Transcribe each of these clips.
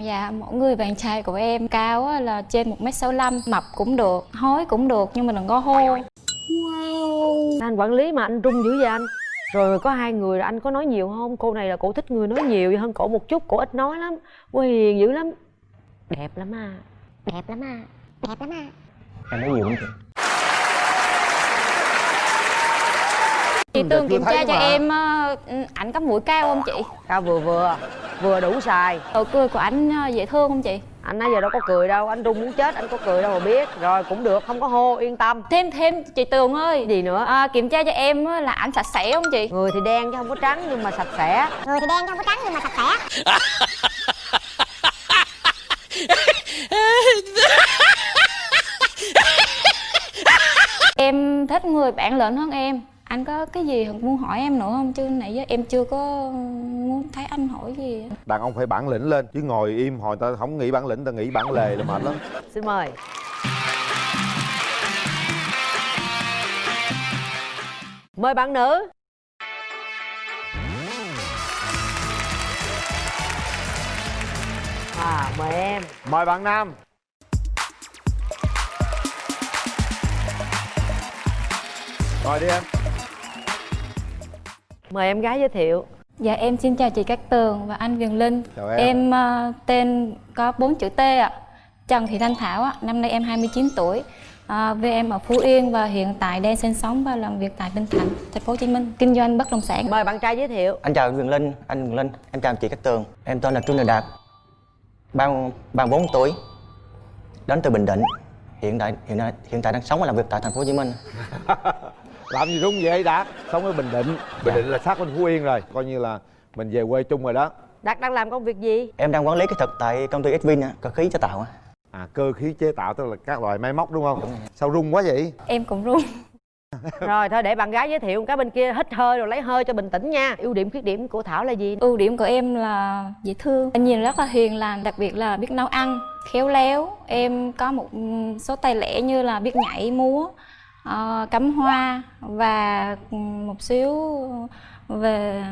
Dạ, mỗi người bạn trai của em cao là trên 1m65 Mập cũng được, hói cũng được nhưng mà đừng có hô. Anh quản lý mà anh run dữ vậy anh? Rồi có hai người anh có nói nhiều không? Cô này là cổ thích người nói nhiều hơn cổ một chút cổ ít nói lắm. Cô hiền dữ lắm. Đẹp lắm à. Đẹp lắm à. Đẹp lắm à. Em nói nhiều lắm chị Chị Tường chưa kiểm tra cho mà. em ờ, ảnh có mũi cao không chị? cao vừa vừa vừa đủ xài. Nụ cười của ảnh ờ, dễ thương không chị? anh nãy giờ đâu có cười đâu anh run muốn chết anh có cười đâu mà biết. Rồi cũng được không có hô yên tâm. Thêm thêm chị Tường ơi. Gì nữa? À, Kiểm tra cho em á, là ảnh sạch sẽ không chị? người thì đen chứ không có trắng nhưng mà sạch sẽ. Người thì đen chứ không có trắng nhưng mà sạch sẽ. Em thích người bản lĩnh hơn em Anh có cái gì muốn hỏi em nữa không? Chứ nãy giờ em chưa có muốn thấy anh hỏi gì. Đàn ông phải bản lĩnh lên chứ ngồi im hồi ta không nghĩ bản lĩnh ta nghĩ bản lề là mệt lắm. Xin mời. Mời bạn nữ. À mời em. Mời bạn nam. Rồi đi em mời em gái giới thiệu. Dạ em xin chào chị Cát Tường và anh Viền Linh. Chào em. Em ờ, tên có 4 chữ T ạ. Trần Thị Thanh Thảo ạ, năm nay em 29 tuổi. À, Về em ở Phú Yên và hiện tại đang sinh sống và làm việc tại Bình Thạnh, thành phố Hồ Chí Minh. Kinh doanh bất động sản. Mời bạn trai giới thiệu. Anh chào Quyền Linh anh Quyền Linh em chào chị Cát Tường. Em tên là Trương Đình Đạt ba ba bốn tuổi đến từ Bình Định. Hiện tại hiện tại hiện tại đang sống và làm việc tại thành phố Hồ Chí Minh làm gì rung vậy đạt? Sống ở bình định. Bình định là sát bên phú yên rồi. Coi như là mình về quê chung rồi đó. Đạt đang làm công việc gì? Em đang quản lý kỹ thuật tại công ty Xvin á, cơ khí chế tạo á. à cơ khí chế tạo tức là các loại máy móc đúng không? Sao rung quá vậy? Em cũng run rồi thôi để bạn gái giới thiệu cái bên kia hít hơi rồi lấy hơi cho bình tĩnh nha. Ưu điểm khuyết điểm của thảo là gì? Ưu điểm của em là dễ thương. Anh nhìn rất là hiền lành, đặc biệt là biết nấu ăn, khéo léo. Em có một số tài lẻ như là biết nhảy, múa, ờ, cắm hoa và một xíu về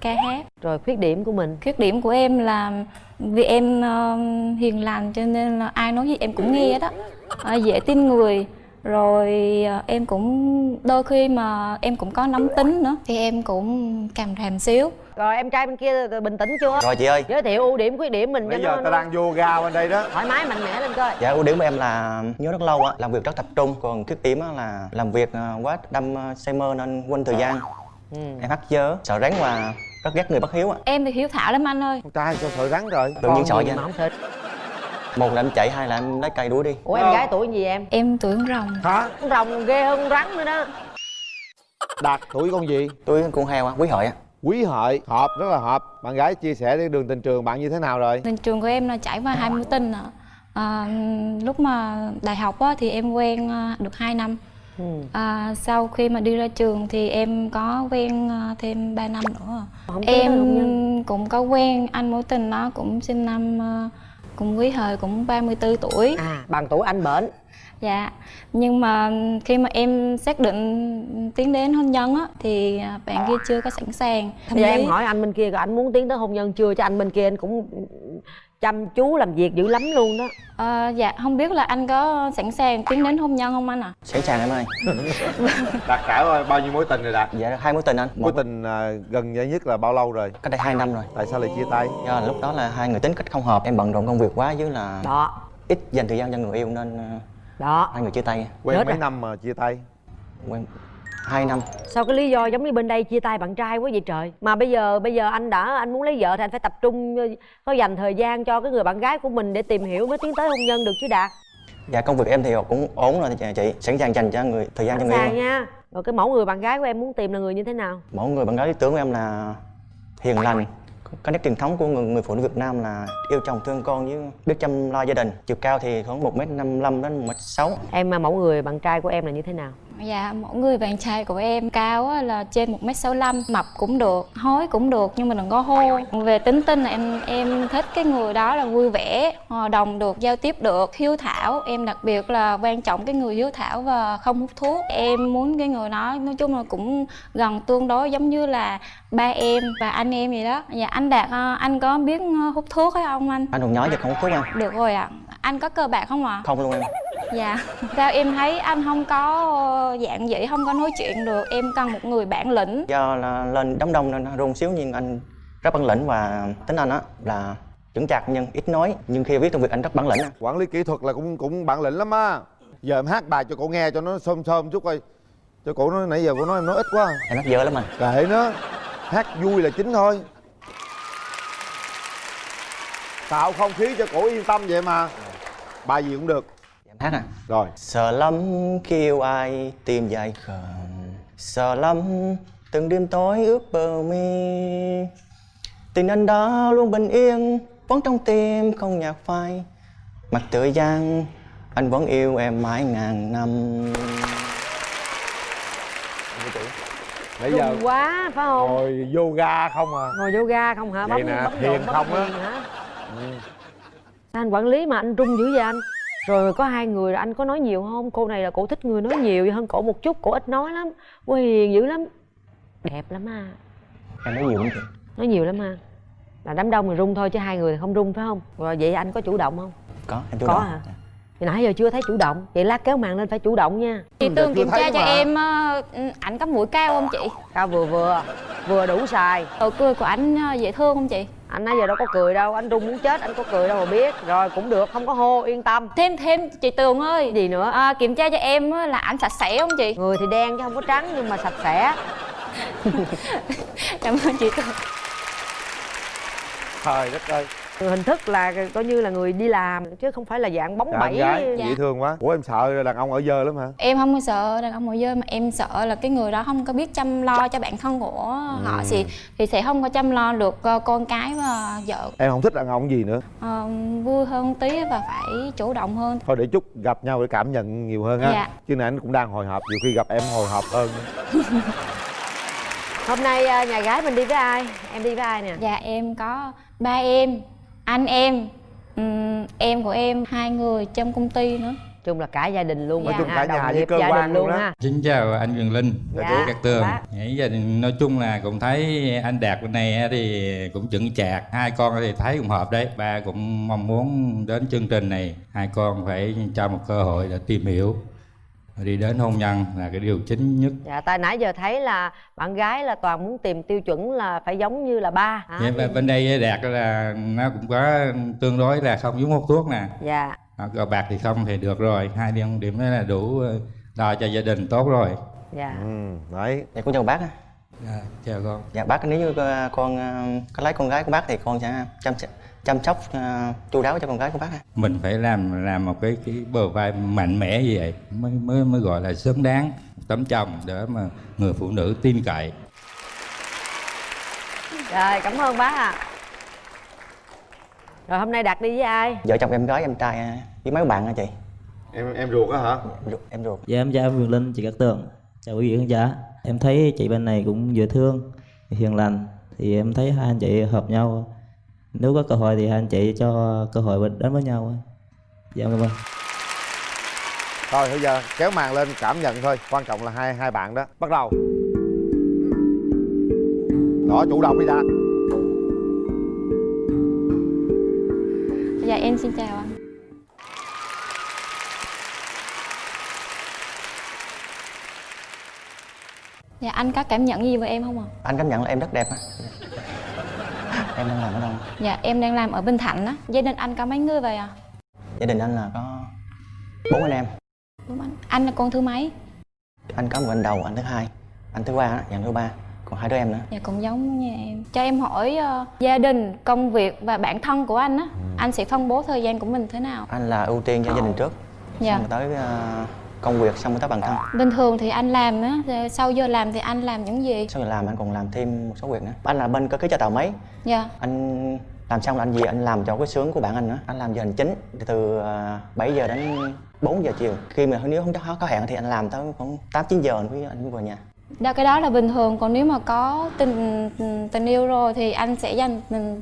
ca hát. Rồi khuyết điểm của mình? Khuyết điểm của em là vì em ờ, hiền lành cho nên là ai nói gì em cũng nghe đó. Ờ, Dễ tin người rồi ờ, em cũng đôi khi mà em cũng có nóng tính nữa. Thì em cũng càm ràm xíu. Rồi em trai bên kia bình tĩnh chưa? Rồi chị ơi. Giới thiệu ưu điểm khuyết điểm mình cho bây nó, giờ ta nó đang yoga bên đây đó. thoải mái mạnh mẽ lên coi. Dạ ưu điểm của em là nhớ rất lâu á làm việc rất tập trung. Còn khuyết điểm á là làm việc ờ, quá đâm ờ, say mơ nên quên thời gian. Ừ. em hắt dơ sợ rắn và rất ghét người bất hiếu á. Em thì hiếu thảo lắm anh ơi. Con trai sao sợ rắn rồi? Tự nhiên sợ vậy không thích một là em chạy hai là em lấy cây đuổi đi. Ủa em gái tuổi gì em? Em tuổi con rồng. Hả? Con rồng ghê hơn con rắn nữa đó. Đạt tuổi con gì? Tôi con heo á quý hợi á. Quý hợi hợp rất là hợp. Bạn gái chia sẻ cái đường tình trường bạn như thế nào rồi? Tình trường của em là trải qua hai mối tình ạ. À, lúc mà đại học á, thì em quen à, được 2 năm. Ừ. à, sau khi mà đi ra trường thì em có quen à, thêm 3 năm nữa. Không em cũng có quen anh mối tình nó cũng sinh năm à, cũng quý hợi cũng 34 tuổi. À bằng tuổi anh bển. Dạ nhưng mà khi mà em xác định tiến đến hôn nhân á thì bạn kia chưa có sẵn sàng. Bây giờ chí- em hỏi anh bên kia rồi anh muốn tiến tới hôn nhân chưa? Cho anh bên kia anh cũng chăm chú làm việc dữ lắm luôn đó. Ờ, dạ không biết là anh có sẵn sàng tiến đến hôn nhân không anh ạ? sẵn sàng em ơi. Đạt trải bao nhiêu mối tình rồi đạt? Dạ hai mối tình anh. Mối một tình à, gần nhất nhất là bao lâu rồi? Cách đây hai năm rồi. Tại sao lại chia tay? Do là lúc đó là hai người tính cách không hợp em bận rộn công việc quá với là đó. ít dành thời gian cho người yêu nên ờ, đó. hai người chia tay. Quen Chết mấy rồi. năm mà chia tay? Quen hai năm. Sao cái lý do giống như bên đây chia tay bạn trai quá vậy trời? Mà bây giờ bây giờ anh đã anh muốn lấy vợ thì anh phải tập trung ờ, có dành thời gian cho cái người bạn gái của mình để tìm hiểu mới tiến tới hôn nhân được chứ đạt. Dạ công việc em thì cũng ổn rồi chị, sẵn sàng dành cho người thời gian cho sẵn người sàng yêu nha. Rồi cái mẫu người bạn gái của em muốn tìm là người như thế nào? Mỗi người bạn gái lý tưởng của em là hiền lành. Có nét truyền thống của người, người phụ nữ Việt Nam là yêu chồng thương con với biết chăm lo gia đình. Chiều cao thì khoảng một m năm đến một m sáu. Em mà mẫu người bạn trai của em là như thế nào Dạ, mỗi người bạn trai của em cao là trên 1m65 Mập cũng được, hói cũng được nhưng mà đừng có hô. Về tính tình là em em thích cái người đó là vui vẻ, hòa đồng được, giao tiếp được, hiếu thảo. Em đặc biệt là quan trọng cái người hiếu thảo và không hút thuốc. Em muốn cái người đó nói chung là cũng gần tương đối giống như là ba em và anh em vậy đó. Dạ, anh Đạt, ờ, anh có biết ờ, hút thuốc hay không anh? anh còn nhỏ giờ không hút thuốc em Được rồi ạ. Anh có cờ bạc không ạ? không luôn em Dạ, sao em thấy anh không có ờ, dạng dĩ, không có nói chuyện được Em cần một người bản lĩnh. Do là lên đám đông nên nó run xíu nhưng anh rất bản lĩnh và tính anh á là chững chạc nhưng ít nói nhưng khi viết công việc anh rất bản lĩnh á. quản lý kỹ thuật là cũng cũng bản lĩnh lắm á. Giờ em hát bài cho cổ nghe cho nó xôm xôm chút coi. Cho cổ nói nãy giờ cổ nói em nói ít quá. Em hát dở lắm anh. Kệ nó. Hát vui là chính thôi. Tạo không khí cho cổ yên tâm vậy mà. Bài gì cũng được em hát à rồi. Sợ lắm kêu ai tìm dài khờm sợ lắm từng đêm tối ướt bờ mi. Tình anh đó luôn bình yên vẫn trong tim không nhạt phai. Mặt tựa giang anh vẫn yêu em mãi ngàn năm. Nãy giờ quá phải không? ngồi yoga không à? Ngồi yoga không hả? Vậy bấm nè, bấm thiền không á. hả? Anh quản lý mà anh rung dữ vậy anh rồi có hai người anh có nói nhiều không? Cô này là cổ thích người nói nhiều hơn cổ một chút cổ ít nói lắm. Cô hiền dữ lắm. Đẹp lắm à. Em nói nhiều lắm chị? Nói nhiều lắm à. Là đám đông thì rung thôi chứ hai người thì không rung phải không? Rồi vậy anh có chủ động không? Có em chủ Có động. hả? Thì nãy giờ chưa thấy chủ động. Vậy lát kéo màn lên phải chủ động nha. Chị chưa kiểm tra cho mà. em ờ, ảnh có mũi cao không chị? cao vừa vừa vừa đủ xài Nụ cười của ảnh ờ, dễ thương không chị? anh nãy giờ đâu có cười đâu anh rung muốn chết anh có cười đâu mà biết. Rồi cũng được không có hô yên tâm. Thêm thêm chị Tường ơi. Gì nữa? À, Kiểm tra cho em á, là ảnh sạch sẽ không chị? người thì đen chứ không có trắng nhưng mà sạch sẽ. Cảm ơn chị Tường. Trời đất ơi hình thức là coi như là người đi làm chứ không phải là dạng bóng Dạ, bẩy gái Dạ. dễ thương quá. Ủa em sợ đàn ông ở dơ lắm hả? Em không có sợ đàn ông ngồi dơ mà em sợ là cái người đó không có biết chăm lo cho bản thân của họ. Thì thì sẽ không có chăm lo được ờ, con cái và vợ. Em không thích đàn ông gì nữa. Ờ, vui hơn tí và phải chủ động hơn. Thôi để chút gặp nhau để cảm nhận nhiều hơn ha Dạ. chứ nãy anh cũng đang hồi hộp nhiều khi gặp em hồi hộp hơn. Hôm nay à, nhà gái mình đi với ai? Em đi với ai nè? Dạ em có ba em, anh em, ừm, em của em, hai người trong công ty nữa. Chung là cả gia đình luôn Nói ha, chung cả nhà với cơ gia quan đình luôn luôn ha Xin chào anh Quyền Linh. Dạ, của Cát Tường. Bác. Nãy giờ nói chung là cũng thấy anh Đạt bên này thì cũng chững chạc. Hai con thì thấy cũng hợp đấy. Ba cũng mong muốn đến chương trình này. Hai con phải cho một cơ hội để tìm hiểu Đi đến hôn nhân là cái điều chính nhất. Dạ tại nãy giờ thấy là bạn gái là toàn muốn tìm tiêu chuẩn là phải giống như là ba hả? Vậy bên- đây Đạt là nó cũng có tương đối là không giống hút thuốc nè. Dạ. Cờ bạc thì không thì được rồi. Hai điểm điểm đó là đủ ờ, lo cho gia đình tốt rồi. Dạ. Ừ đấy. Dạ cũng chào bác á. À, Chào con. Dạ bác nếu như ờ, con ờ, có lấy con gái của bác thì con sẽ chăm chăm sóc ờ, chu đáo cho con gái của bác á mình phải làm làm một cái cái bờ vai mạnh mẽ như vậy mới mới mới gọi là xứng đáng tấm chồng để mà người phụ nữ tin cậy. Rồi cảm ơn bác ạ. Rồi hôm nay đạt đi với ai? Vợ chồng em gái em trai ờ, với mấy bạn hả chị? Em em ruột á hả? Em ruột- em ruột. Dạ em chào em Quyền Linh, chị Cát Tường. Chào quý vị khán giả. Em thấy chị bên này cũng dễ thương, hiền lành. Thì em thấy hai anh chị hợp nhau Nếu có cơ hội thì hai anh chị cho cơ hội đến với nhau Dạ cảm ơn. Thôi bây giờ kéo màn lên cảm nhận thôi. Quan trọng là hai hai bạn đó. Bắt đầu. Đó chủ động đi đã. Dạ em xin chào anh. Dạ anh có cảm nhận gì về em không ạ? anh cảm nhận là em rất đẹp á em đang làm ở đâu? Dạ em đang làm ở Bình Thạnh á. Gia đình anh có mấy người vậy à? gia đình anh là có bốn anh em. Đúng anh. Anh là con thứ mấy? anh có một anh đầu anh thứ hai. Anh thứ ba á, dàn thứ ba. Còn hai đứa em nữa. Dạ cũng giống như em. Cho em hỏi ờ, gia đình, công việc và bản thân của anh á Anh sẽ phân bố thời gian của mình thế nào? anh là ưu tiên cho gia đình trước. Dạ. Xong rồi tới ờ, công việc xong mới tới bản thân. Bình thường thì anh làm á, sau giờ làm thì anh làm những gì? sau giờ làm anh còn làm thêm một số việc nữa. Anh là bên cơ khí cho tàu máy. Dạ. Anh làm xong là anh về anh làm cho cái xướng của bạn anh nữa. Anh làm giờ hành chính từ à, 7 giờ đến 4 giờ chiều. Khi mà nếu không có có hẹn thì anh làm tới khoảng 8 9 giờ anh anh về nhà. Đó, cái đó là bình thường. Còn nếu mà có tình tình yêu rồi thì anh sẽ dành tình,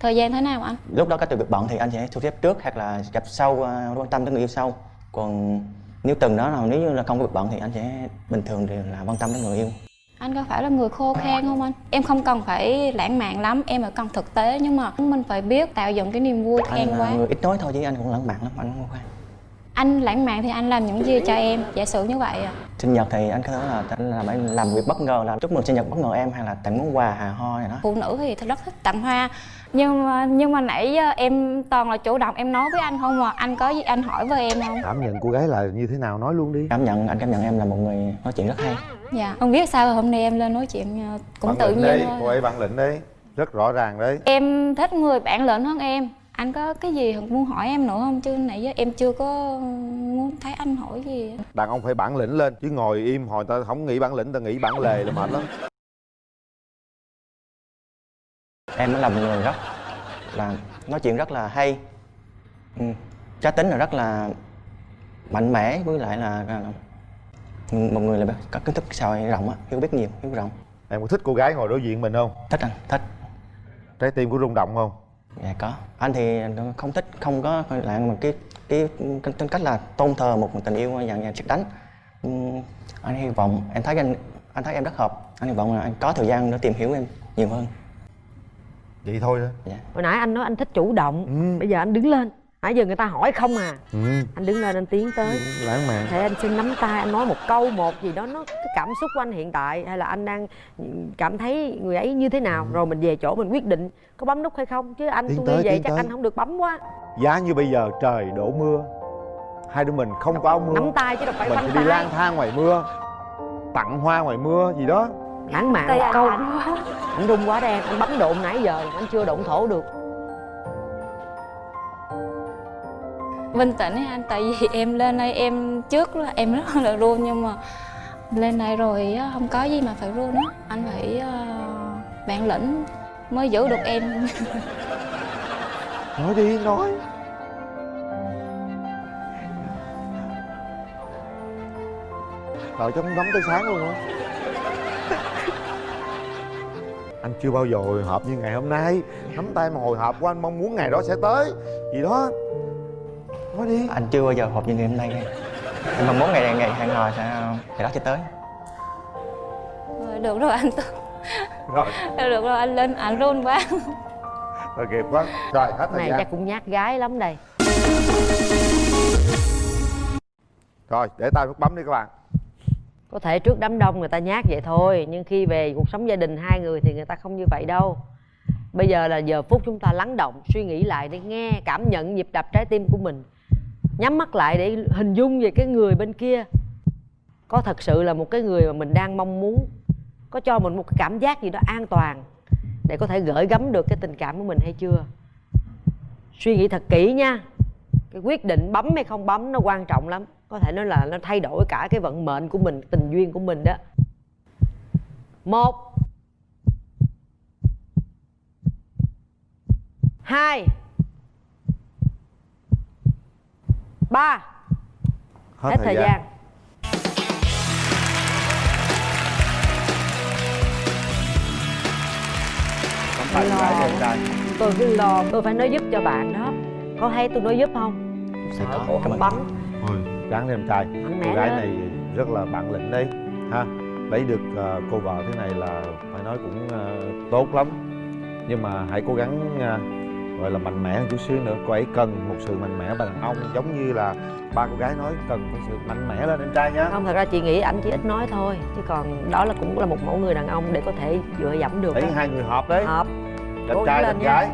thời gian thế nào anh? Lúc đó có từ việc bận thì anh sẽ thu xếp trước hoặc là gặp sau à, quan tâm tới người yêu sau. Còn nếu từng đó là nếu như là không có việc bận thì anh sẽ bình thường thì là quan tâm tới người yêu. Anh có phải là người khô khan không anh? Em không cần phải lãng mạn lắm em phải cần thực tế nhưng mà mình phải biết tạo dựng cái niềm vui anh khen là quá. người ít nói thôi chứ anh cũng lãng mạn lắm anh không khoan anh lãng mạn thì anh làm những gì cho em? Giả sử như vậy à sinh nhật thì anh có thể là anh làm làm việc bất ngờ là chúc mừng sinh nhật bất ngờ em hay là tặng món quà hà ho này đó. Phụ nữ thì rất thích tặng hoa. Nhưng mà nhưng mà nãy giờ em toàn là chủ động em nói với anh không mà anh có gì anh hỏi với em không? Cảm nhận cô gái là như thế nào nói luôn đi. Cảm nhận anh cảm nhận em là một người nói chuyện rất hay. Dạ. Không biết sao hôm nay em lên nói chuyện ờ, cũng Bản tự nhiên đấy thôi. cô ấy bản lĩnh đấy rất rõ ràng đấy em thích người bản lĩnh hơn em anh có cái gì muốn hỏi em nữa không? Chứ nãy giờ em chưa có muốn thấy anh hỏi gì. Đàn ông phải bản lĩnh lên chứ ngồi im hồi ta không nghĩ bản lĩnh ta nghĩ bản lề là mệt lắm. Em là một người rất là nói chuyện rất là hay. Ừ. cá tính là rất là mạnh mẽ với lại là, là một người là có kiến thức xã hội rộng á hiểu biết nhiều hiểu rộng. Em có thích cô gái ngồi đối diện mình không? Thích anh thích. Trái tim có rung động không dạ có. Anh thì không thích không có lại một cái cái cái tính cách là tôn thờ một tình yêu dạng dạng trực đánh. Ừ, anh hy vọng em thấy anh anh thấy em rất hợp. Anh hy vọng là anh có thời gian để tìm hiểu em nhiều hơn. Vậy thôi đó. Dạ. Hồi nãy anh nói anh thích chủ động Ừ. bây giờ anh đứng lên nãy giờ người ta hỏi không à. Ừ. Anh đứng lên anh tiến tới. Lãng mạn. Thế anh xin nắm tay anh nói một câu một gì đó nó cái cảm xúc của anh hiện tại hay là anh đang cảm thấy người ấy như thế nào? Rồi mình về chỗ mình quyết định có bấm nút hay không? Chứ anh Tiến tôi tới, như vậy chắc tới. anh không được bấm quá. Giá như bây giờ trời đổ mưa. Hai đứa mình không có áo mưa. Nắm tay chứ đâu phải mình phải đi lang thang ngoài mưa tặng hoa ngoài mưa gì đó. Lãng mạn anh câu. anh rung quá đen anh bấm độn nãy giờ anh chưa độn thổ được bình tĩnh ấy anh tại vì em lên đây em trước là em rất là run nhưng mà lên đây rồi á, không có gì mà phải run á. Anh phải bạn bản lĩnh mới giữ được em. Nói đi nói. Trời cho nóng tới sáng luôn á. Anh chưa bao giờ hồi hộp như ngày hôm nay. Nắm tay mà hồi hộp của anh mong muốn ngày đó sẽ tới. Gì đó. Nói đi. Anh chưa bao giờ họp như ngày hôm nay em mong muốn ngày này ngày hẹn hò sẽ ngày đó sẽ tới. Rồi, được rồi anh Rồi, được rồi anh lên anh run quá. Rồi kịp quá. Rồi hết thời này gian. chắc cũng nhát gái lắm đây. Rồi để tay nút bấm đi các bạn. Có thể trước đám đông người ta nhát vậy thôi nhưng khi về cuộc sống gia đình hai người thì người ta không như vậy đâu. Bây giờ là giờ phút chúng ta lắng động suy nghĩ lại để nghe cảm nhận nhịp đập trái tim của mình nhắm mắt lại để hình dung về cái người bên kia. Có thật sự là một cái người mà mình đang mong muốn, có cho mình một cái cảm giác gì đó an toàn để có thể gửi gắm được cái tình cảm của mình hay chưa? Suy nghĩ thật kỹ nha. Cái quyết định bấm hay không bấm nó quan trọng lắm. Có thể nói là nó thay đổi cả cái vận mệnh của mình, tình duyên của mình đó. Một. Hai. Ba. Hết, thời gian. Nắm tay con gái cho em trai tôi cứ lo tôi phải nói giúp cho bạn đó. Có thấy tôi nói giúp không? Sẽ sợ có, cảm không ơn. bấm ráng lên em trai Cô gái này rất là bản lĩnh đấy ha. Lấy được ờ, cô vợ thế này là phải nói cũng ờ, tốt lắm. Nhưng mà hãy cố gắng ờ, gọi là mạnh mẽ hơn chút xíu nữa. Cô ấy cần một sự mạnh mẽ đàn ông Giống như là ba cô gái nói cần một sự mạnh mẽ lên em trai nhá. Không thật ra chị nghĩ ảnh chỉ ít nói thôi chứ còn đó là cũng là một mẫu người đàn ông để có thể dựa dẫm được đó. hai người hợp đấy. Hợp. Cố trai lên gái